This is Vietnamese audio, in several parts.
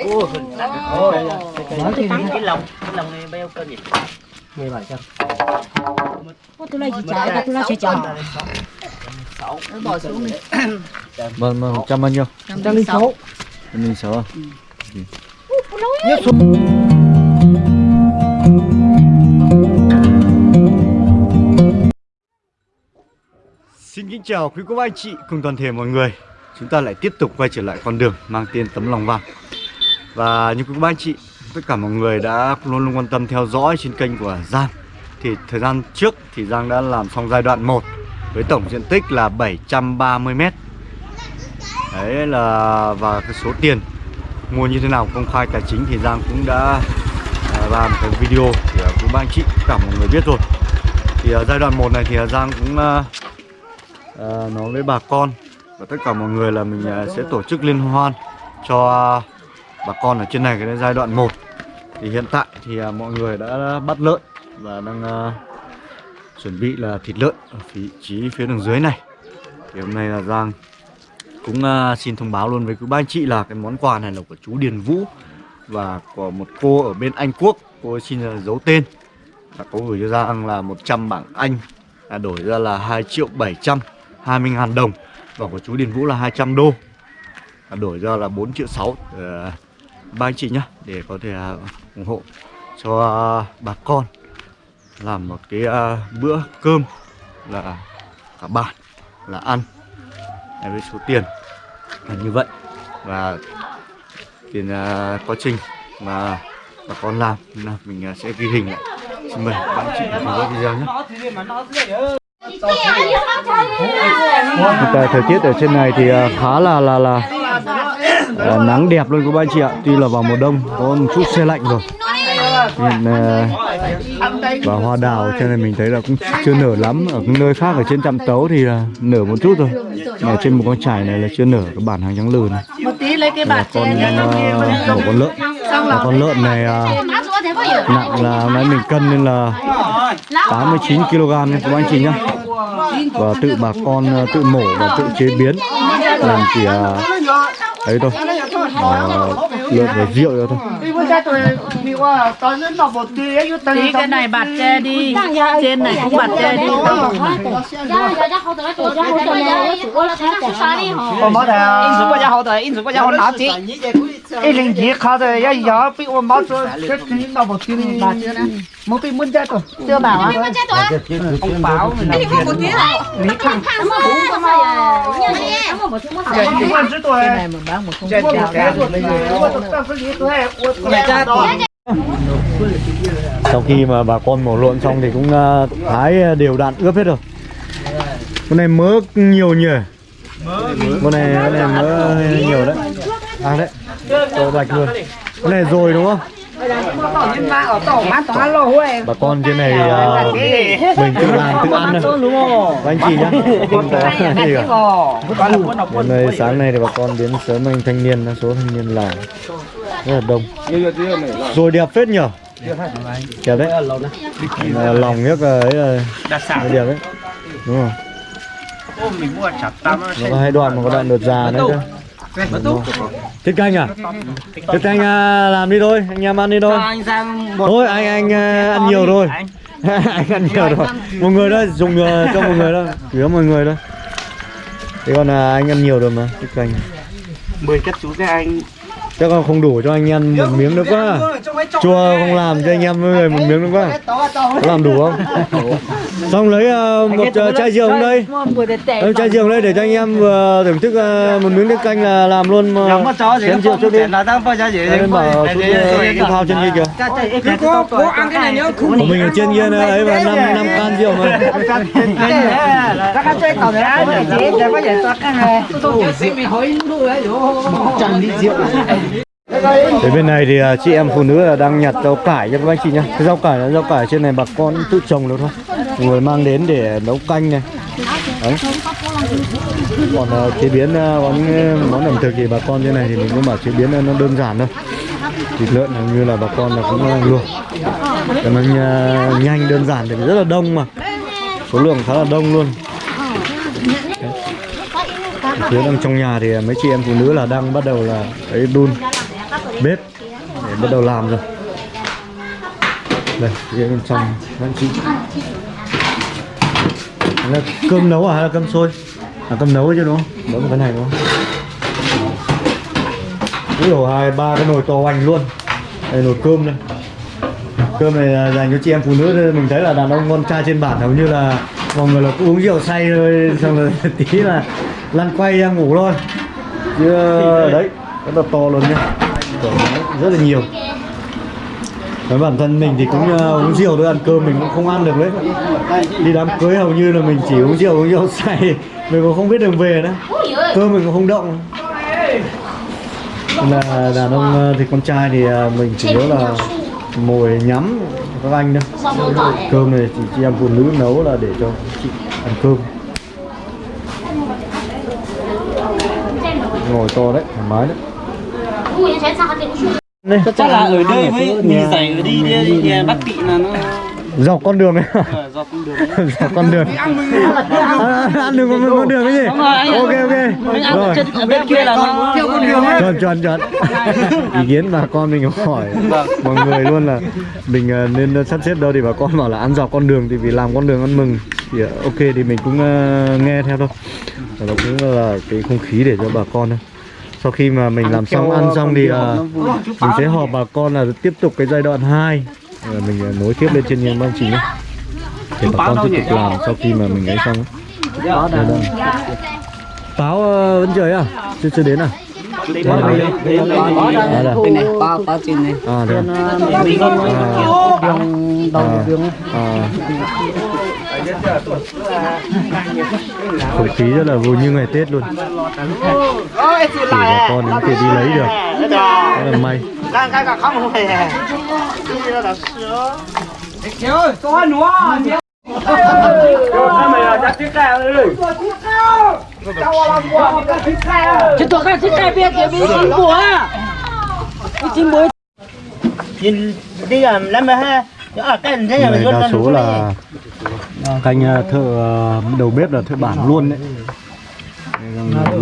Ô, cái lòng cái lòng này bao cân nhỉ? 1700 Ô, tôi lấy gì trả ta tôi lấy sẽ chọn. Bỏ xuống đi. Vâng, vâng, trăm bao nhiêu? trăm linh sáu. Trăm linh sáu à? Xin kính chào quý cô bác anh chị cùng toàn thể mọi người Chúng ta lại tiếp tục quay trở lại con đường mang tên tấm lòng vàng. Và như quý cô bác anh chị Tất cả mọi người đã luôn luôn quan tâm theo dõi trên kênh của Giang. Thì thời gian trước thì Giang đã làm xong giai đoạn 1 Với tổng diện tích là 730m Đấy là và cái số tiền mua như thế nào công khai tài chính thì Giang cũng đã à, làm cái video để quý ba anh chị tất cả mọi người biết rồi. Thì ở giai đoạn 1 này thì Giang cũng uh, nói với bà con và tất cả mọi người là mình à, sẽ tổ chức liên hoan cho bà con ở trên này cái giai đoạn 1 thì hiện tại thì à, mọi người đã bắt lợn và đang à, chuẩn bị là thịt lợn ở vị trí phía đường dưới này. Thì hôm nay là Giang cũng uh, xin thông báo luôn với quý ba anh chị là cái món quà này là của chú Điền Vũ và của một cô ở bên Anh Quốc. Cô ấy xin giấu tên là cô gửi cho Giang là 100 bảng Anh là đổi ra là 2 triệu 720 ngàn đồng. Vâng, và của chú Điền Vũ là 200 đô. À, đổi ra là 4 triệu 6 ờ, ba anh chị nhá, để có thể à, ủng hộ cho à, bà con làm một cái bữa cơm là cả bản là ăn với số tiền là như vậy. Và tiền quá trình mà bà con làm, là mình sẽ ghi hình lại. Xin mời bạn chị theo dõi video nhé. Tại thời tiết ở trên này thì uh, khá là là là uh, nắng đẹp luôn các bạn chị ạ. Tuy là vào mùa đông có một chút xe lạnh rồi. Hiện uh, và hoa đào trên này mình thấy là cũng chưa nở lắm. Ở những nơi khác ở trên trạm tấu thì là nở một chút rồi. Mà trên một con trải này là chưa nở cái bản hàng trắng lừ này. Một tí lấy cái là bạt con uh, một con lợn. Và con lợn này uh, nặng là hôm nay mình cân nên là 89 kg nha các anh chị nhá và tự bà con uh, tự mổ và tự chế biến làm chỉ uh, ấy thôi uh, lợn và rượu thôi thôi tí cái này bạt che đi trên này cũng bạt che đi 我 ai linh gì khó rồi ya ya bị ôm bao số chết thì nó bảo tiếng bà chưa nè muốn bị muốn chết rồi. Chưa bảo à muốn chết rồi. ông bảo mình đi không một tiếng rồi. Lý khang không có bốn không mà không có một tiếng một tiếng không có một tiếng cái này mình bán một không có một tiếng sau khi mà bà con mổ lộn xong thì cũng ờ, thái ờ, đều đặn ướp hết rồi. Con này mỡ nhiều nhỉ? Con này con này mỡ nhiều đấy. À đấy to bạch luôn. Con này rồi đúng không? Bà con trên này uh, mình tự làm tự ăn thôi. Các anh chị nhá không có gì cả. hôm nay sáng nay thì bà con đến sớm anh thanh niên số thanh niên làm. Rất là đông. Rồi đẹp phết nhở? Đẹp đấy. Là lòng nhất là ấy là đẹp đấy. Đúng không? Nó có hai đoạn mà có đoạn đợt già nữa cơ tiết canh à tiết canh à, làm đi thôi anh em ăn đi thôi. Thôi anh anh à, ăn nhiều rồi. Anh. Ăn nhiều rồi. Một người đó dùng à, cho một người đó chỉ một người thôi. Thế còn là anh ăn nhiều rồi mà tiết canh 10 chất chú cái anh chắc là không đủ cho anh ăn một miếng nữa quá chua không làm cho anh em người một miếng nữa quá có làm đủ không xong lấy à, một à, chai rượu đây Lấy chai rượu đây để cho anh em vừa thưởng thức à, một miếng nước canh là làm luôn mà chén rượu trước đi Đây bảo cái phao trên kia kìa có có ăn cái này nhớ của mình ở trên kia ấy và năm năm can rượu mà chẳng đi rượu Thế bên này thì à, chị em phụ nữ là đang nhặt rau cải cho các anh chị nhá. Cái rau cải là rau cải trên này bà con tự trồng được thôi. Người mang đến để nấu canh này. Đấy. Còn à, chế biến à, món, à, món ẩm thực thì bà con trên này thì mình cũng bảo chế biến nó đơn giản thôi. Thịt lợn như là bà con là cũng à, luộc. Cho nó nhanh- nhanh đơn giản thì rất là đông mà. Số lượng khá là đông luôn. Phía đang trong nhà thì mấy chị em phụ nữ là đang bắt đầu là ấy đun bếp. Để bắt đầu làm rồi. Đây phía bên trong anh chị. Là cơm nấu à hay là cơm sôi à cơm nấu chứ đúng không? Nấu cái này đúng không? Ví dụ hai ba cái nồi to hoành luôn. Đây nồi cơm đây. Cơm này là dành cho chị em phụ nữ mình thấy là đàn ông con trai trên bản hầu như là mọi người là cứ uống rượu say thôi xong rồi tí là lăn quay ra ngủ thôi. Chứ đấy rất là to luôn nhá rất là nhiều. Với bản thân mình thì cũng uh, uống rượu thôi ăn cơm mình cũng không ăn được đấy. Đi đám cưới hầu như là mình chỉ uống rượu uống rượu say. Mình cũng không biết đường về nữa. Cơm mình cũng không động. Là đàn ông ờ, thì con trai thì ờ, mình chủ yếu là ngồi nhắm các anh thôi. Cơm này thì chị em phụ nữ nấu là để cho chị ăn cơm. Ngồi to đấy thoải mái đấy đây chắc là ở đây với mì dày ở đi đi, đi, đi Bắc Kỵ là nó dọc con đường ấy. Ờ, dọc con đường dọc con đường. À, ăn được con, con đường cái gì ok ok. Rồi. bên kia là nó theo con đường chuẩn chuẩn chuẩn. Ý kiến bà con mình hỏi. Mọi người luôn là mình ờ, nên sắp xếp đâu thì bà con bảo là ăn dọc con đường thì vì làm con đường ăn mừng. Thì ờ, ok thì mình cũng ờ, nghe theo thôi. Và nó cũng là cái không khí để cho bà con thôi sau khi mà mình làm xong ăn xong thì ờ, mình sẽ họp bà con là tiếp tục cái giai đoạn 2 Rồi mình ờ, nối tiếp lên trên nhà chị nhé để bà con tiếp tục làm sau khi mà mình ấy xong ấy. Đây, đây. Táo ờ, vẫn trời à? Chưa chưa đến à? À, đây. bên này bao bao trên này À, đây. mình À, à, à. Không khí rất là vui như ngày Tết luôn. Chỉ bà con đến kia đi lấy được. Rất là may. Chứ tôi không thích cái biết cái biết chín búa Cái chín búa nhìn đi làm lắm mà ha cái nay đa số là canh ờ, thợ ờ, đầu bếp là thợ bản luôn đấy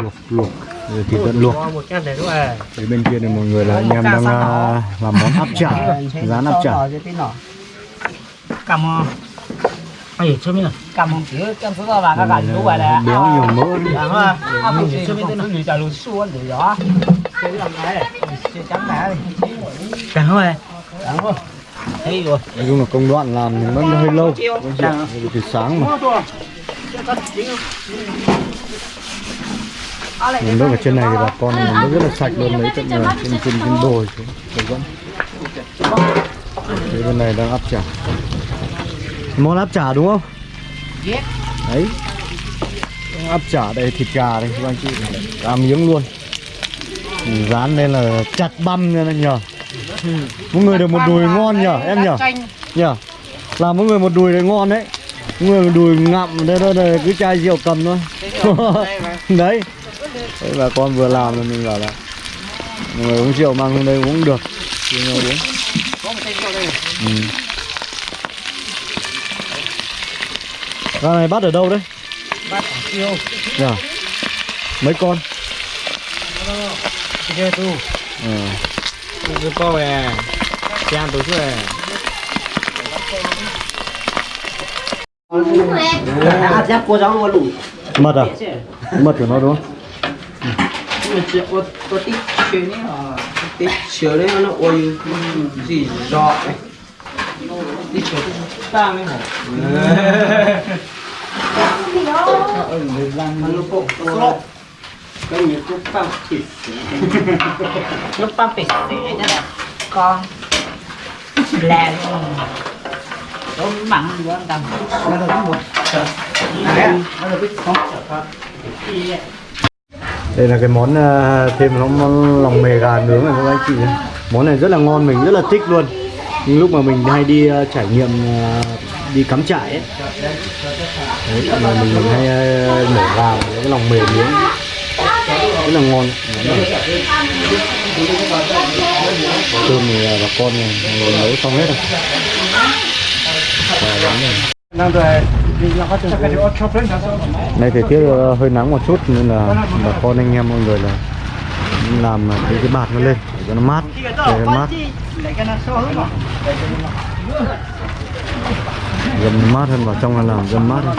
luộc luộc rồi thịt lợn luộc một cái này đúng rồi Đấy bên kia này mọi người là anh em đang ờ, làm món áp chả rán áp chả cầm ai cho mình Cầm một chữ Cầm số vào các bạn chú vậy Này, là béo nhiều mỡ đi. làm ha À một chữ cho mình tên người trả luôn xuân để đó Cái làm này chấm đá đi chẳng rồi chẳng rồi thấy rồi. Nói chung là công đoạn làm thì nó hơi lâu. Từ sáng mà. Mình nước ở trên này thì bà con mình nước rất là sạch luôn lấy tận người trên trên trên đồi xuống vẫn Thế bên này đang áp chả. Món áp chả đúng không? Đấy. Áp chả đây thịt gà đây các anh chị. Ra miếng luôn. Rán lên là chặt băm nha nhờ mỗi người được một đùi ngon nhở em nhở nhở làm mỗi người một đùi đấy ngon đấy. Mỗi người một đùi ngậm đây đây, đây cứ chai rượu cầm thôi. Đấy. Đấy bà con vừa làm là mình bảo là mọi người uống rượu mang lên đây uống được. Thì nhau uống. Ừ. Gà này bắt ở đâu đấy? bắt tiêu Dạ. Mấy con? kia tu. Ừ tu có về trang tổ chức về Mật à? Mật của nó đúng không? Băm thịt. Lúc băm thịt. Thế này Con. Lẹ Tôi mặn quá anh Tâm nó là cái một nó là cái con Đây là cái món à, thêm nó món lòng mề gà nướng này các anh chị nhé. Món này rất là ngon mình rất là thích luôn. Nhưng lúc mà mình hay đi à, trải nghiệm à, đi cắm trại ấy. Đấy, mà mình, hay mổ gà cái lòng mề nướng rất là ngon. Cơm thì à, bà con này người nấu xong hết rồi. Nay thời tiết ờ, hơi nắng một chút nên là bà con anh em mọi người là làm cái cái bạt nó lên để cho nó mát, để nó mát, dầm mát hơn vào trong là làm dầm mát hơn.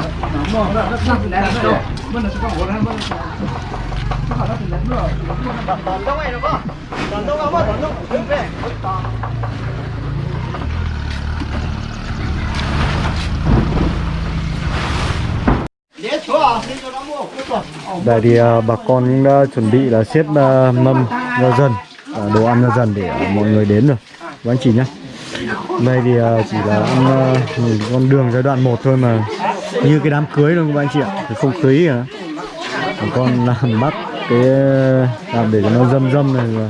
Đây thì à, bà con cũng đã chuẩn bị là xếp à, mâm ra dần à, đồ ăn ra dần để à, mọi người đến rồi, các anh chị nhé. Đây thì à, chỉ là ăn à, con đường giai đoạn 1 thôi mà như cái đám cưới luôn các anh chị ạ, không khí à. Bà con làm bắt cái à, làm để cho nó dâm dâm này và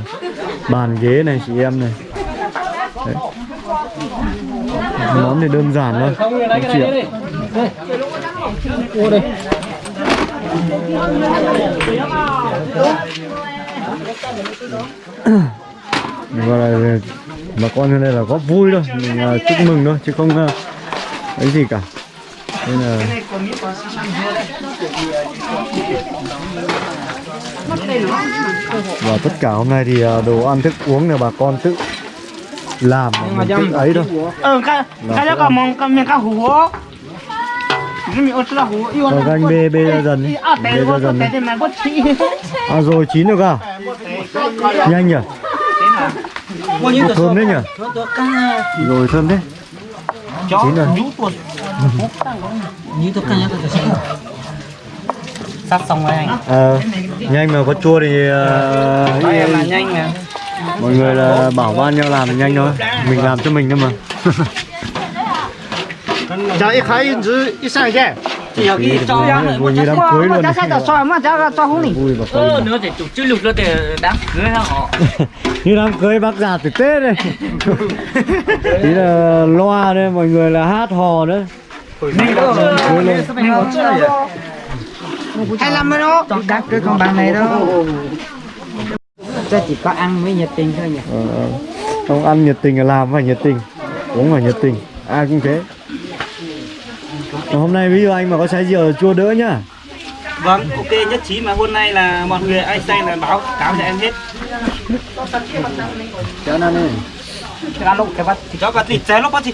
bàn ghế này chị em này. Đấy. Món thì đơn giản thôi, anh chị ạ. gọi là bà con ở đây là góp vui thôi mình à, chúc mừng thôi chứ không à, ấy gì cả nên là và tất cả hôm nay thì à, đồ ăn thức uống là bà con tự làm mình tự ấy thôi. ờ cái cái đó còn mong cái miếng cá yêu rồi anh bê bê ra dần đi à bê ra dần à rồi chín được à? Nhanh nhỉ? Ủa, thơm đấy nhỉ? rồi thơm đấy chín rồi sắp xong rồi anh. Ờ nhanh mà có chua thì ờ, uh, Đây là nhanh mà. mọi người là bảo ban nhau làm nhanh thôi. Mình làm cho mình thôi mà. Cháu ít khai chứ ít sang chứ thì họ kia cho ra rồi vui như đám cho mà cháu cho hôn này vui và coi nữa thì chụp chữ lục nữa thì đám cưới họ? Như đám cưới bác già từ tết đây tí là loa đây mọi người là hát hò đấy. 那个，那个，那个。25 đó? Con đắt cái con bạn này đó. Ta chỉ có ăn mới nhiệt tình thôi nhỉ? Ờ, không ăn nhiệt tình là làm phải nhiệt tình. Uống phải nhiệt tình. Ai cũng thế. Còn hôm nay ví dụ anh mà có trái dừa chua đỡ nhá. Vâng ok nhất trí mà hôm nay là mọi người ai xanh là báo cáo cho em hết. Cho nên cái lúc cái bắt thì cho cái thịt trái lúc bắt thì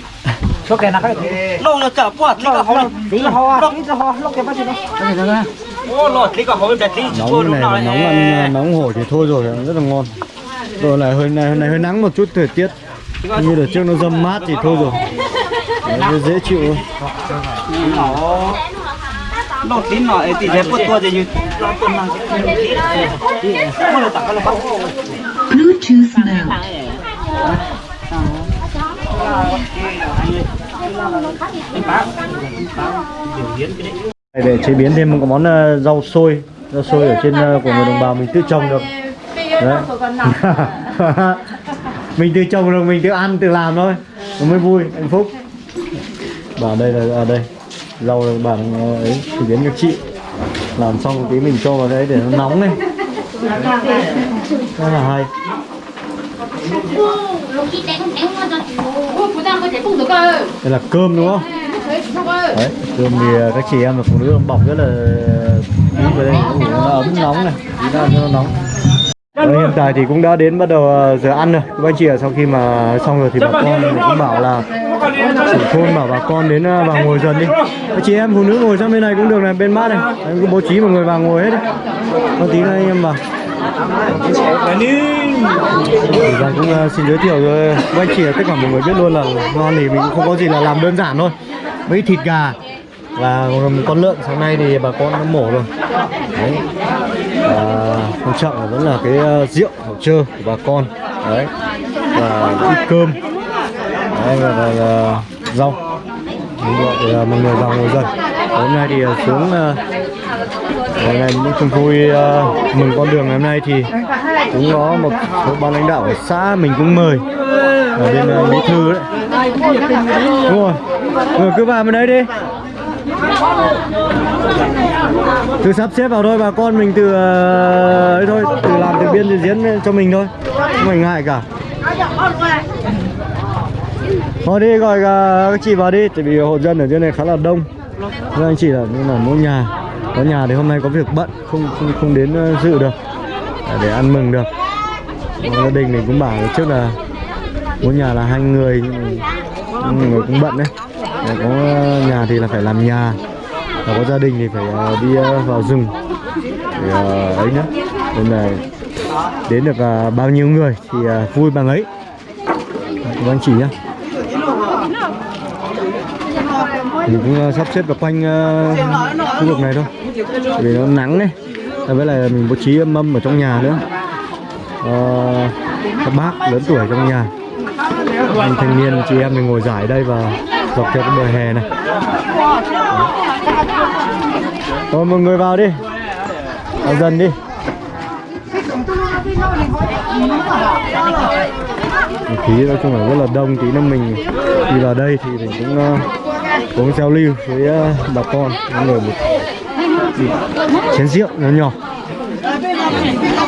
cho cái nào cái lâu là chả quạt lâu là ho lâu là ho lâu cái bắt thì đó lột nóng này nào mà nóng ăn nóng hổi thì thôi rồi rất là ngon rồi lại hơi này hôm nay hơi nắng một chút thời tiết như đợt trước nó dâm mát thì thôi rồi Đấy, nó dễ chịu thôi Nó Lột tí nó thì dễ bớt tua thì như Nó tuần nào Mà là tặng cái là bắt Bluetooth mode. Anh báo Báo Điều biến cái đấy để chế biến thêm một món ờ, rau xôi. Rau xôi ở trên ờ, của người đồng bào mình tự trồng được. Đấy. Mình tự trồng được mình tự ăn tự làm thôi. Nó mới vui hạnh phúc. Và đây là ở đây. Rau là bản ờ, ấy chế biến cho chị. Làm xong một tí mình cho vào đấy để nó nóng lên rất là hay. Đây là cơm đúng không đấy cơm thì à, các chị em và phụ nữ bọc rất là kỹ vào đây. Nó ấm nóng này tí nào nó nóng. Đấy, hiện tại thì cũng đã đến bắt đầu à, giờ ăn rồi. Các anh chị ạ sau khi mà xong rồi thì bà con cũng bảo là chủ thôn bảo bà con đến vào ngồi dần đi. Các chị em phụ nữ ngồi sang bên này cũng được này bên mát này. Em cứ bố trí mọi người vào ngồi hết đấy. Có tí nữa anh em vào. Thì Giang cũng à, xin giới thiệu với các anh chị tất cả mọi người biết luôn là ngon thì mình cũng không có gì là làm đơn giản thôi mấy thịt gà. Và một con lợn sáng nay thì bà con đã mổ rồi. Đấy. Và quan trọng là vẫn là cái ờ, rượu hậu trơ của bà con. Đấy. Và ít cơm. Đấy và, và, và rau. Mình gọi để mọi người vào ngồi dân. hôm nay thì ờ, xuống ờ, ngày này cũng chung vui mừng con đường ngày hôm nay thì cũng có một số ban lãnh đạo ở xã mình cũng mời. Ở bên bí thư đấy đúng rồi rồi cứ vào bên đấy đi. Cứ sắp xếp vào thôi bà con mình từ ờ, ấy thôi từ làm từ biên từ diễn cho mình thôi không mình ngại cả. Thôi đi gọi ờ, các chị vào đi tại vì hộ dân ở trên này khá là đông. Nên anh chị là nhưng mà mỗi nhà có nhà thì hôm nay có việc bận không không, không đến ờ, dự được. Để ăn mừng được. Gia đình mình cũng bảo trước là có nhà là hai người nhưng mà người cũng bận đấy. Có ờ, nhà thì là phải làm nhà. Và có gia đình thì phải ờ, đi ờ, vào rừng. Để ấy nữa nên là đến được bao nhiêu người thì vui bằng ấy. Các anh chị nhá. Mình cũng sắp xếp vào quanh khu vực này thôi. Vì nó nắng đấy với lại mình bố trí mâm ở trong nhà nữa. À, các bác lớn tuổi trong nhà anh thanh niên chị em mình ngồi giải đây và dọc theo cái bờ hè này. Thôi mọi người vào đi. Vào dần đi. Khí nói chung là rất là đông tí nữa mình đi vào đây thì mình cũng ờ, uh, cũng giao lưu với uh, bà con những người một chén rượu nhỏ nhỏ.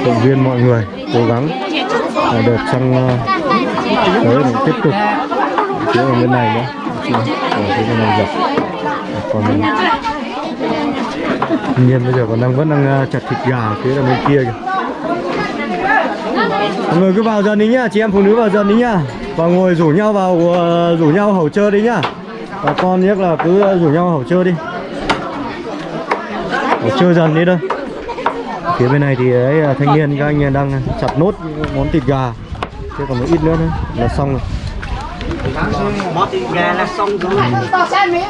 Động viên mọi người cố gắng là đợt sang tới mình tiếp tục. Phía ở bên này nữa. Dạ. Ờ, ở phía bên này dọc còn tuy nhiên bây giờ còn đang vẫn đang ờ, chặt thịt gà phía là bên kia kìa. Mọi người cứ vào dần đi nhá, chị em phụ nữ vào dần đi nhá. Và ngồi rủ nhau vào ờ, rủ nhau hầu chơi đi nhá. Bà con nhất là cứ rủ nhau hầu chơi đi. Hầu chơi dần đi thôi phía bên này thì ấy là thanh niên các anh đang chặt nốt những món thịt gà. Thế còn một ít nữa nữa là xong rồi. Bỏ thịt gà là xong rồi.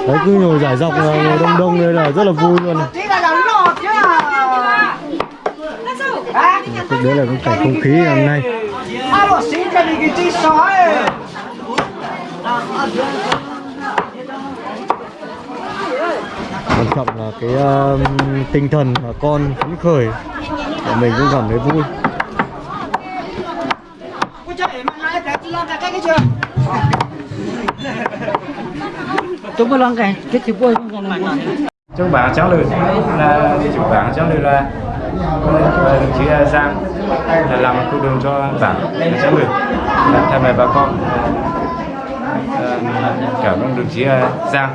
Đấy cứ ngồi giải dọc là ngồi đông đông đây là rất là vui luôn này. Đấy là cái không khí ngày hôm nay quan trọng là cái um, tinh thần bà con phấn khởi và mình cũng cảm thấy vui. Chúng có lon cái cái chữ bôi không còn là chúc bạn cháu lười là chúc bạn cháu lười là đồng chí Giang là làm con đường cho bạn cháu lười thay mặt bà con. Ờ, cảm ơn đồng chí Giang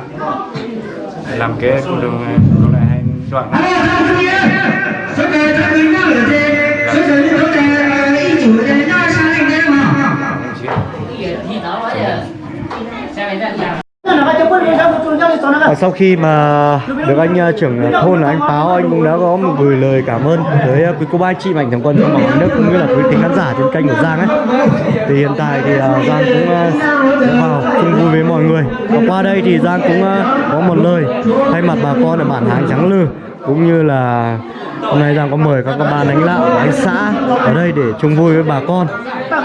làm cái con đường con này hay chọn. Đồng chí À, sau khi mà được anh uh, trưởng thôn là anh Páo anh cũng đã có một gửi lời cảm ơn tới uh, quý cô bác anh chị mạnh thường quân trong mọi nước cũng như là quý thính khán giả trên kênh của Giang ấy. Thì hiện tại thì uh, Giang cũng uh, vào chung vui với mọi người. Và qua đây thì Giang cũng uh, có một lời mặt bà con ở bản Hàng Trắng Lư, cũng như là hôm nay Giang có mời các ban lãnh đạo của anh xã ở đây để chung vui với bà con.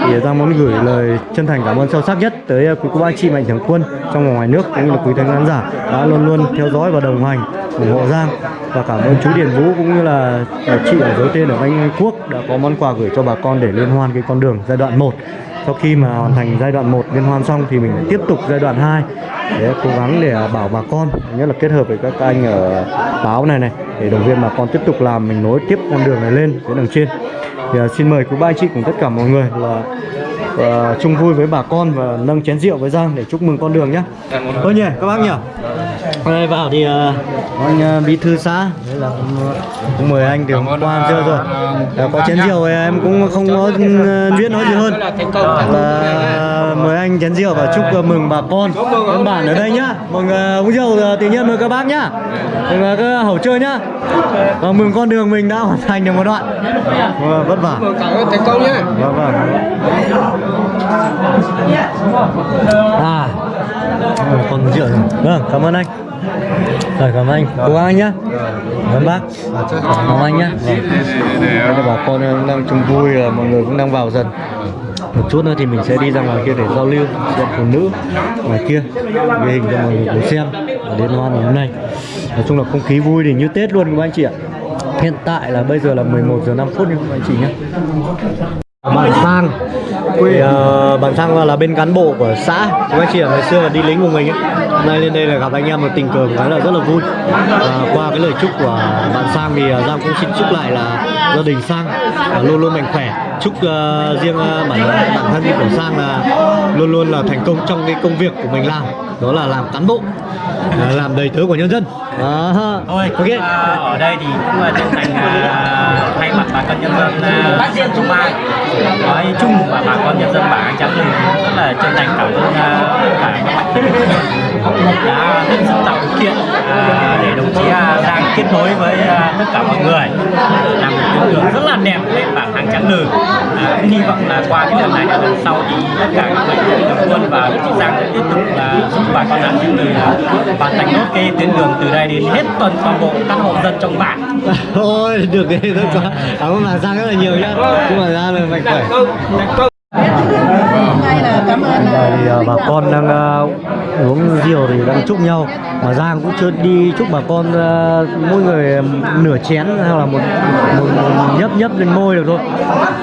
Thì Giang muốn gửi lời chân thành cảm ơn sâu sắc nhất tới à, quý cô bác anh chị mạnh thường quân trong và ngoài nước, cũng như là quý thính khán giả đã luôn luôn theo dõi và đồng hành ủng hộ Giang. Và cảm ơn chú Điền Vũ cũng như là chị ở giới tên ở Anh Quốc đã có món quà gửi cho bà con để liên hoan cái con đường giai đoạn 1 sau khi mà hoàn thành giai đoạn 1 liên hoan xong thì mình tiếp tục giai đoạn 2 để cố gắng để bảo bà con nhất là kết hợp với các anh ở báo này này để động viên bà con tiếp tục làm mình nối tiếp con đường này lên đến đằng trên. Thì à, xin mời quý ba anh chị cùng tất cả mọi người là à, chung vui với bà con và nâng chén rượu với Giang để chúc mừng con đường nhé. Thôi nhỉ các bác nhỉ. Đây vào thì uh, anh uh, bí thư xã đấy là cũng, cũng mời anh từ hôm qua chưa rồi. À, có chén rượu thì em cũng không có uh, biết nói gì hơn. Là mời anh chén rượu và chúc mừng bà con bên bản ở đây nhá. Mừng uh, uống rượu tự nhiên mời các bác nhá. Mừng uh, các hậu chơi nhá. Và mừng con đường mình đã hoàn thành được một đoạn. Vâng, vất vả. Thành công nhé Vâng vâng. À, còn rượu rồi. Vâng, cảm ơn anh. Rồi, cảm ơn anh. Cố gắng anh nhá. Cảm ơn bác. Cảm ơn anh nhá. Là bà con đang chung vui, là mọi người cũng đang vào dần. Một chút nữa thì mình sẽ đi ra ngoài kia để giao lưu xem phụ nữ ngoài kia ghi hình cho mọi người cùng xem ở liên hoan ngày hôm nay. Nói chung là không khí vui thì như Tết luôn các anh chị ạ. Hiện tại là bây giờ là 11 giờ 5 phút nha các anh chị nhé Bạn Sang. Thì, ờ, bạn Sang là bên cán bộ của xã. Chúng anh chị ở ngày xưa là đi lính của mình ấy. Hôm nay lên đây là gặp anh em một tình cờ cái là rất là vui. Và qua cái lời chúc của bạn Sang thì ờ, Giang cũng xin chúc lại là gia đình Sang ờ, luôn luôn mạnh khỏe. Chúc ờ, riêng ờ, bản bản thân của Sang là luôn luôn là thành công trong cái công việc của mình làm. Đó là làm cán bộ ờ, làm đầy tớ của nhân dân. Đó. Thôi, ok. à, ở đây thì cũng là chân thành à, thay mặt bà con nhân dân à, xã Trung Mai nói chung và bà con nhân dân bản Trắng Lừng rất là chân thành cảm ơn à, tất cả các mạnh quân đã hết sức tạo điều kiện à, để đồng chí à, Giang kết nối với à, tất cả mọi người làm một tuyến đường rất là đẹp lên bản Hàng Trắng à, cũng hy vọng là qua cái lần này lần sau thì tất cả các mạnh thường quân và đồng chí Giang sẽ tiếp tục là giúp bà con Trắng Lừng là hoàn thành nốt cái tuyến đường từ đây đến hết toàn toàn bộ các hộ dân trong bản. Thôi được đấy thôi quá Cảm ơn bà Giang rất là nhiều nhá. Chúc bà Giang là mạnh khỏe Đây thì ờ, bà con đang ờ, uống rượu thì đang chúc nhau. Mà Giang cũng chưa đi chúc bà con ờ, mỗi người nửa chén hay là một, một, một nhấp nhấp lên môi được thôi.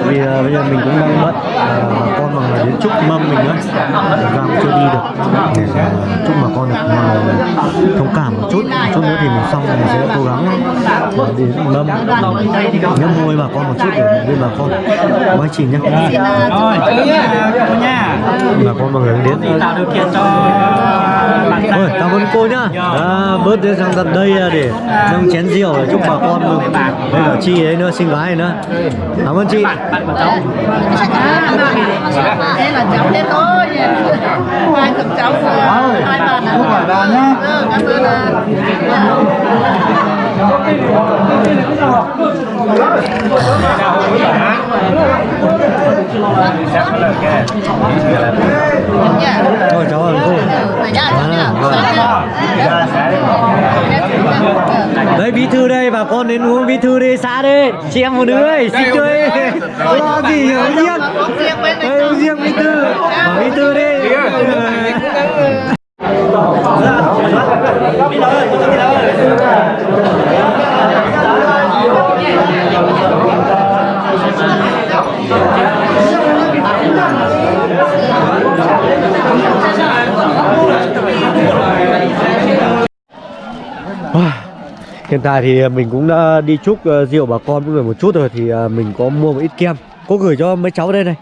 Vì ờ, bây giờ mình cũng đang bận Ờ, bà con mà đến chúc mâm mình nữa. Giang cũng chưa đi được. Để ờ, chúc bà con được ờ, thông cảm một chút. Một chút nữa thì mình xong mình sẽ cố gắng ờ, đến mâm. Nhấp môi bà con một chút để bên bà con. Anh chị nhé rồi cô nha bà con mọi người đến tạo điều kiện cho Ôi, cảm ơn cô nhá. à, bớt đến sang tận đây à, để nâng chén rượu để chúc bà con mừng. đây là chị ấy nữa xinh gái nữa. Cảm ơn chị. Bạn của cháu. Thế là cháu đến thôi. Hai thằng cháu Hai bà Không phải bà nhá Thôi cháu ơn cô bí thư đây bà con đến uống bí thư đi xã đi. Chị em phụ nữ ơi xin chơi. Lo gì riêng. đây riêng bí thư. bí thư đi Hiện tại thì à, mình cũng đã đi chúc à, rượu bà con mọi người một chút rồi thì à, mình có mua một ít kem. Có gửi cho mấy cháu đây này.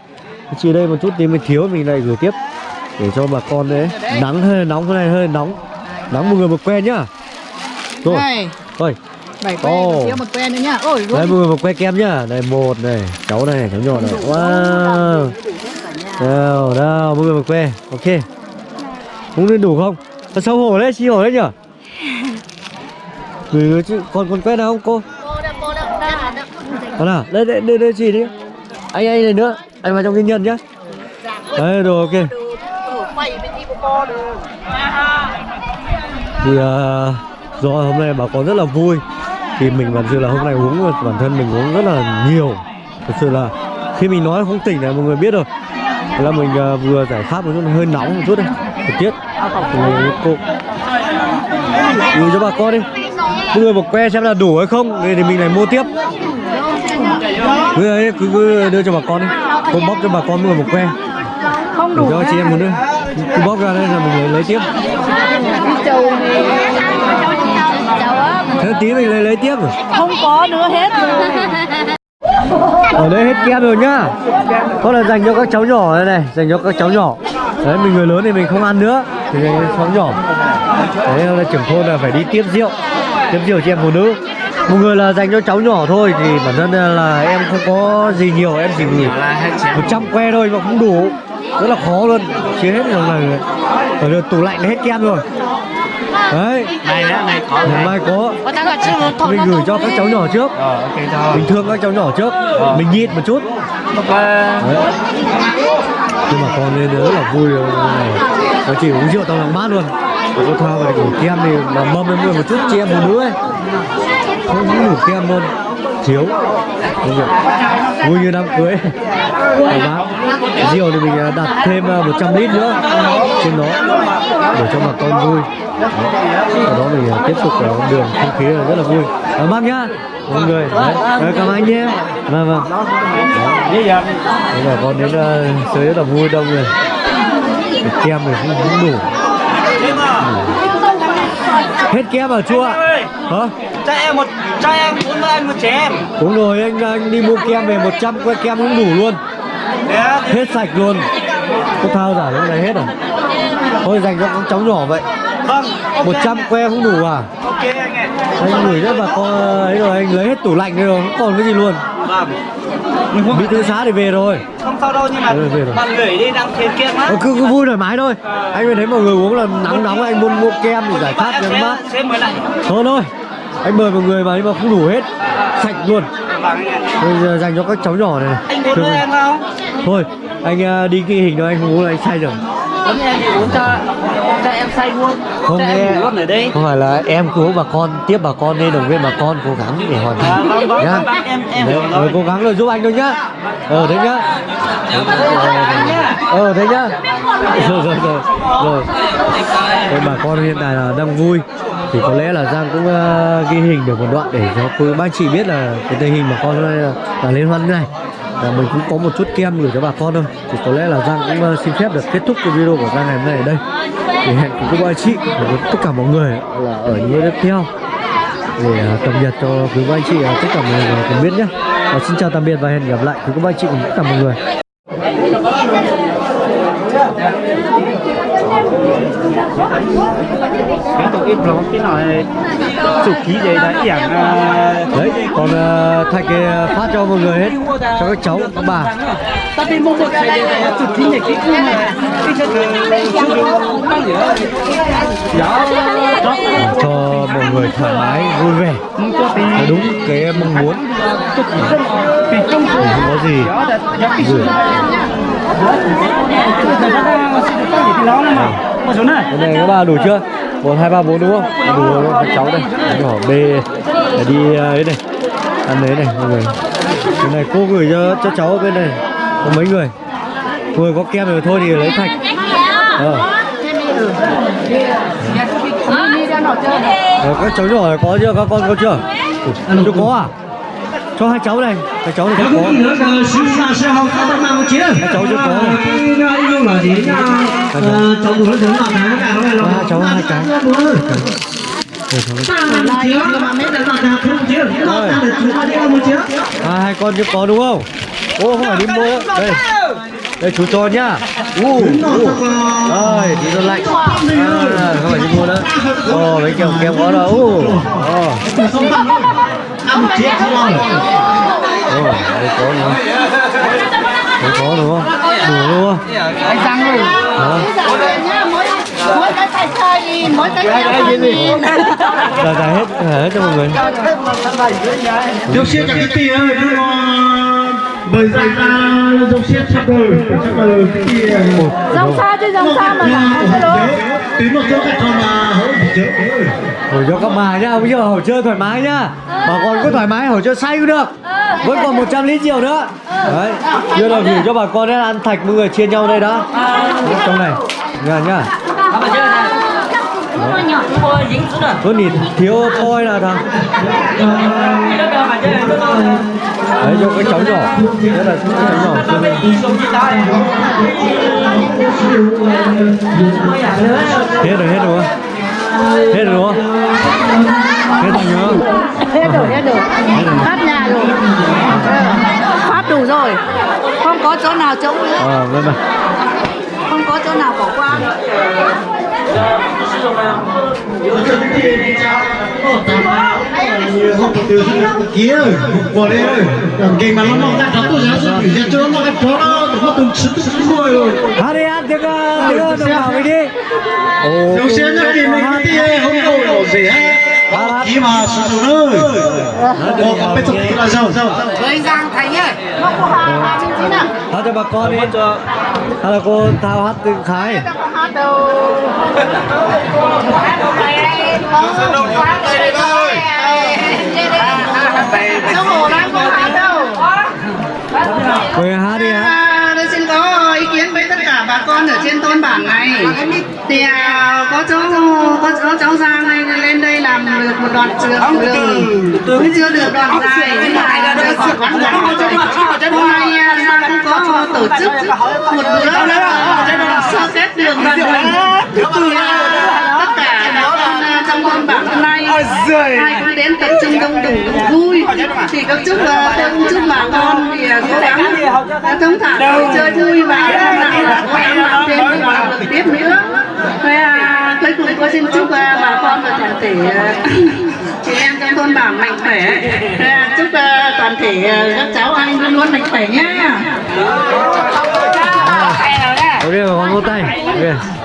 Chị đây một chút thì mình thiếu, mình lại gửi tiếp để cho bà con đấy. Nắng hơi nóng, cái này hơi nóng. Nắng một người một que nhá. Rồi. Này Thôi, Bảy que còn thiếu một que nữa nhá Ôi đây mọi người một que kem nhá. Này một này, cháu này, cháu nhỏ này. Wow. Đâu, đâu, mọi người một que. Ok. Không nên đủ không? Thật xấu hổ đấy, xí hổ đấy nhở? Gửi chứ, còn còn que nào không cô? Đó nào, đây đây đây, đây chị đi. Anh anh này nữa, anh vào trong kinh nhân nhá. Đấy rồi ok. Thì uh, do hôm nay bà con rất là vui. Thì mình bản sự là hôm nay uống bản thân mình uống rất là nhiều. Thật sự là khi mình nói không tỉnh là mọi người biết rồi. Là mình ờ, vừa giải pháp một chút hơi nóng một chút đây thời tiết. Mình cô gửi cho bà con đi. Mọi người một que xem là đủ hay không. Thì, mình lại mua tiếp. Cứ, ấy, cứ, cứ đưa cho bà con đi. Cô bóc cho bà con mọi người một que. Không đủ cho chị em một nữa cứ bóc ra đây là mình lấy, thế tí mình lấy lấy tiếp rồi. Không có nữa hết rồi. Ở đây hết kem rồi nhá. Có là dành cho các cháu nhỏ đây này dành cho các cháu nhỏ. Đấy mình người lớn thì mình không ăn nữa. Thì dành cho cháu nhỏ. Đấy là trưởng thôn là phải đi tiếp rượu. Tiếp rượu chị em phụ nữ. Một người là dành cho cháu nhỏ thôi thì bản thân là em không có gì nhiều em chỉ gửi 100 que thôi mà không đủ. Rất là khó luôn. Chia hết trong này ở đây tủ lạnh hết kem rồi đấy. Này nữa này có ngày mai có. Mình gửi cho các cháu nhỏ trước. Ờ ok cho. Mình thương các cháu nhỏ trước. Mình nhịn một chút. Đấy. nhưng mà con lên rất là vui. Nó chỉ uống rượu tao lòng mát luôn. Và cô thao về đủ kem thì mà mâm lên một chút chị em phụ nữ ấy. Không cũng đủ kem luôn thiếu. Vui như đám cưới. Cảm bác rượu thì mình à, đặt thêm à, 100 lít nữa. Trên đó để cho bà con vui. Đấy. sau đó mình à, tiếp tục ở đường không khí là rất là vui. Cảm ơn nhá mọi người. Đấy. Đấy, cảm ơn anh nhé. Vâng vâng. Bây giờ Đấy, bà con đến uh, chơi rất là vui đông rồi kem thì cũng không đủ. Hết kem à chua hả? Cho em một cho em bốn mươi anh một trẻ em. Đúng rồi anh anh đi mua kem về 100 que kem cũng đủ luôn. Hết sạch luôn. Có thao giả lúc này hết rồi thôi dành cho các cháu nhỏ vậy. Vâng 100 que không đủ à? Ok anh ạ. Anh gửi cho bà con ấy rồi anh lấy hết tủ lạnh rồi không còn cái gì luôn. Vâng. Bị tư xá thì về rồi. Không sao đâu nhưng mà Ừ, về rồi. bạn gửi đi đang thiếu kem á Ờ, cứ, cứ vui thoải mái thôi. Anh mới thấy mọi người uống là nắng nóng anh muốn mua kem thì giải khát sẽ mát thôi thôi anh mời mọi người mà nhưng mà không đủ hết sạch luôn. Bây giờ dành cho các cháu nhỏ này anh bốn mươi em không? Thôi anh à, đi ghi hình thôi anh không uống là anh say rồi. Mươi em thì uống cho cho em say luôn. Không cho nghe. em ở đây. Không phải là em cứu bà con tiếp bà con nên động viên bà con cố gắng để hoàn à, thành. Vâng nhá. em em Đấy, rồi. rồi cố gắng rồi giúp anh thôi nhá. Ờ thế nhá. Ờ thế nhá. Rồi rồi rồi. Rồi. Thế bà con hiện tại là đang vui thì có lẽ là Giang cũng uh, ghi hình được một đoạn để cho quý ba chị biết là cái tình hình mà con là, là liên hoan như này là mình cũng có một chút kem gửi cho bà con thôi. Thì có lẽ là Giang cũng uh, xin phép được kết thúc cái video của Giang ngày hôm nay ở đây. Thì hẹn cùng các anh chị và tất cả mọi người là ở những video tiếp theo để uh, cập nhật cho quý ba anh chị uh, tất cả mọi người cùng biết nhé. Và xin chào tạm biệt và hẹn gặp lại quý các anh chị cùng tất cả mọi người cái tổ ít lắm cái nói chụp ký vậy đã dạng đấy còn uh, thạch thì uh, phát cho mọi người hết cho các cháu các bà. Tapi mau buat saya tuh tinggi gitu mah bisa cho mọi người thoải mái vui vẻ. Đúng cái mong muốn. Không có gì. Gửi một này cái này các bà đủ chưa? Một hai ba bốn đúng không? Đủ rồi các cháu đây. Anh nhỏ b để đi à, ấy này ăn đấy này mọi người. Cái này cô gửi cho cho cháu ở bên này có mấy người? Người có kem rồi thôi thì lấy thạch. Ờ. Ờ, các cháu nhỏ có chưa? Các con có chưa? Chưa có à? Cho hai cháu này hai cháu này không có hai cháu chưa có này. hai cháu. Hai cháu. Hai cái à, hai con chưa có đúng không? Ô không phải đi mua. Đây. Đây chú cho nhá. U u. rồi tí nó lạnh. À, không phải đi mua nữa. Ồ mấy kẹo kẹo có đâu u ồ Ồ, đây có nữa. Đây có đúng không? Đủ luôn anh sang rồi Đó. mỗi cái tay chơi đi mỗi cái Là giải hết giải hết cho mọi người. Dốc xiết cho cái tia ơi, nó bởi ra ra dốc xiết sắp đời, sắp đời cái tia. dòng xa chứ dòng xa mà là cái đó Tí một chỗ cái con mà hỡi chớ. Hồi cho các bà nhá, bây giờ hồi chơi thoải mái nhá. Bà con cứ thoải mái, hồi chơi say cũng được. Vẫn còn 100 lít rượu nữa. Đấy, chưa là gửi cho bà con đấy ăn thạch mọi người chia nhau đây đó. Trong này, nhá nhá Có nhìn thiếu thôi là thằng. Đấy cho cái cháu nhỏ. Rất là cái cháu nhỏ. Hết rồi, hết rồi. Hết rồi đúng không? Hết rồi nhớ. Hết rồi hết rồi. Phát nhà rồi. Ờ, phát đủ rồi. Không có chỗ nào trống nữa Ờ, vâng vâng không có chỗ nào bỏ qua Kia rồi bỏ đây ơi. Cái mà nó mong ra tôi ra tôi ra cho nó cái chó nó nó từng sức từng rồi rồi. Hát đi hát tiếng Được tiếng ờ, đi Ồ, Dốc cái mình cái gì không đâu đâu gì hết. Kì mà sự nữa. Ồ, có biết thực là sao? anh Giang Thành ơi nó có hàng hàng trên à hát cho bà con đi Hay là cô thao hát từng Khái Quê có hát đâu hát đi ạ. À, tôi xin có ý kiến với tất cả bà con ở trên thôn bản này thì à, có cháu có, có cháu Giang này lên đây làm được một đoạn trường đường. cũng chưa được đoạn dài nhưng mà hôm nay à, Giang cũng có tổ chức một bữa là sơ kết đường đường thì à, tất cả à, trong thôn bản hôm nay ai cũng đến tập trung đông đủ vui. Thì các chúc tôi cũng chúc bà con thì à, cố gắng à, thông thả chơi vui và làm thêm động tiếp nữa Thế à, cuối cùng tôi xin chúc à, bà con và toàn thể à, chị em trong thôn bản mạnh khỏe Thế à, chúc à, toàn thể à, các cháu anh luôn luôn mạnh khỏe nhé Ok, con vô tay. Okay.